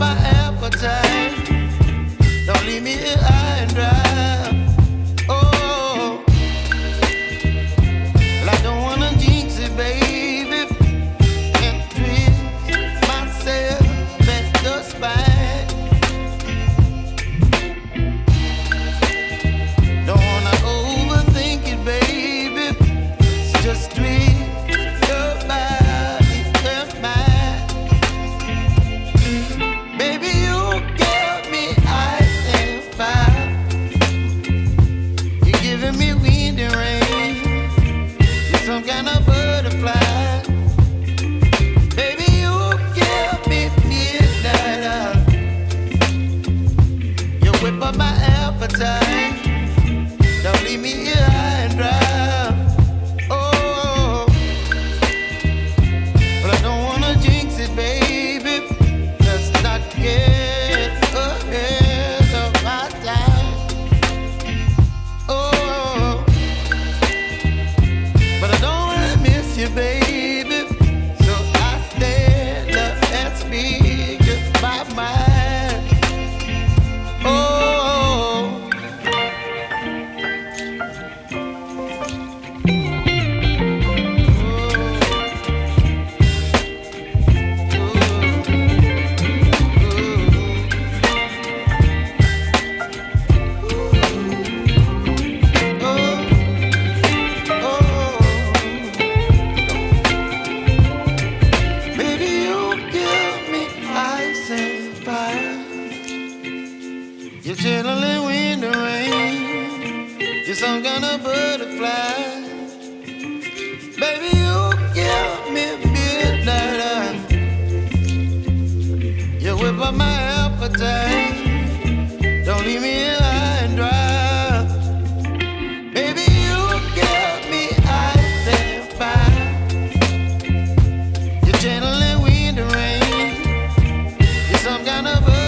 my appetite. Don't leave me here high and dry. some kind of butterfly. Baby, you give me midnight. You whip up my appetite. Don't leave me in high and dry. You're gentle and wind and rain. You're some kind of